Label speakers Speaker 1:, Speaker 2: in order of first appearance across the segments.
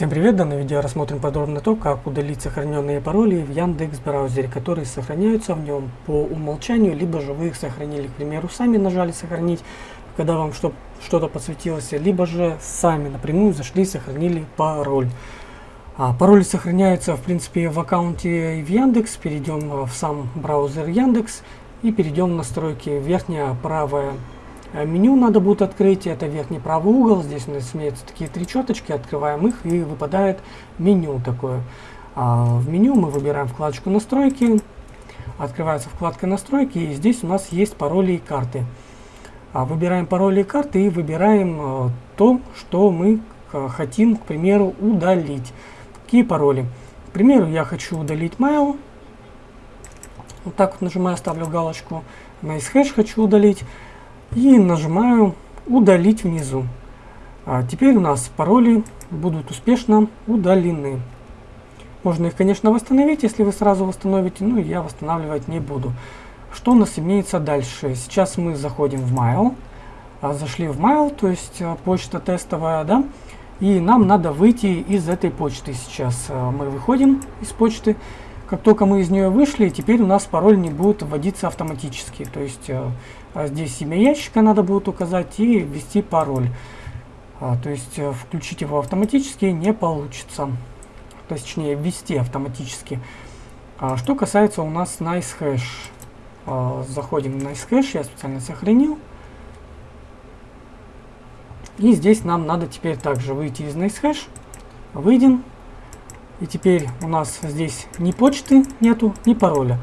Speaker 1: Всем привет! В данном видео рассмотрим подробно то, как удалить сохраненные пароли в Яндекс браузере, которые сохраняются в нем по умолчанию, либо же вы их сохранили, к примеру, сами нажали сохранить, когда вам что-то подсветилось, либо же сами напрямую зашли и сохранили пароль. А, пароли сохраняются, в принципе, в аккаунте в Яндекс. Перейдем в сам браузер Яндекс и перейдем в настройки. Верхняя правая меню надо будет открыть, это верхний правый угол, здесь у нас имеются такие три четочки, открываем их и выпадает меню такое. А в меню мы выбираем вкладочку настройки, открывается вкладка настройки и здесь у нас есть пароли и карты. А выбираем пароли и карты и выбираем а, то, что мы а, хотим, к примеру, удалить. Какие пароли? К примеру, я хочу удалить mail. Вот так вот нажимаю, ставлю галочку. Nice хочу удалить и нажимаю удалить внизу. А теперь у нас пароли будут успешно удалены. Можно их, конечно, восстановить, если вы сразу восстановите, но я восстанавливать не буду. Что у нас имеется дальше? Сейчас мы заходим в Mail. А, зашли в Mail, то есть а, почта тестовая, да? И нам надо выйти из этой почты сейчас. А, мы выходим из почты. Как только мы из нее вышли, теперь у нас пароль не будет вводиться автоматически. То есть э, а здесь имя ящика надо будет указать и ввести пароль. А, то есть э, включить его автоматически не получится. Точнее, ввести автоматически. А, что касается у нас NiceHash. А, заходим в NiceHash, я специально сохранил. И здесь нам надо теперь также выйти из NiceHash. Выйдем. И теперь у нас здесь ни почты нету, ни пароля.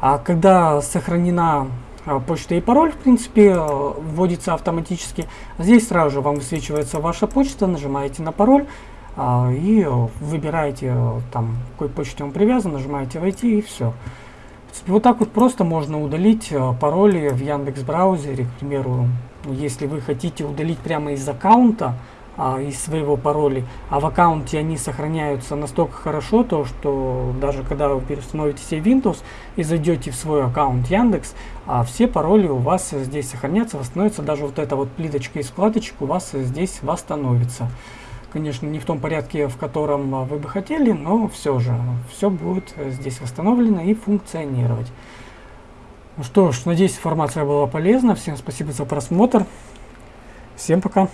Speaker 1: А когда сохранена а, почта и пароль, в принципе, э, вводится автоматически, здесь сразу же вам высвечивается ваша почта, нажимаете на пароль а, и выбираете, э, там, какой почте он привязан, нажимаете «Войти» и все. Вот так вот просто можно удалить э, пароли в Яндекс браузере, к примеру, если вы хотите удалить прямо из аккаунта, а, из своего пароля, а в аккаунте они сохраняются настолько хорошо, то что даже когда вы переустановите себе Windows и зайдете в свой аккаунт Яндекс, а все пароли у вас здесь сохранятся, восстановятся, даже вот эта вот плиточка из вкладочек у вас здесь восстановится. Конечно, не в том порядке, в котором вы бы хотели, но все же, все будет здесь восстановлено и функционировать. Ну что ж, надеюсь, информация была полезна. Всем спасибо за просмотр. Всем пока.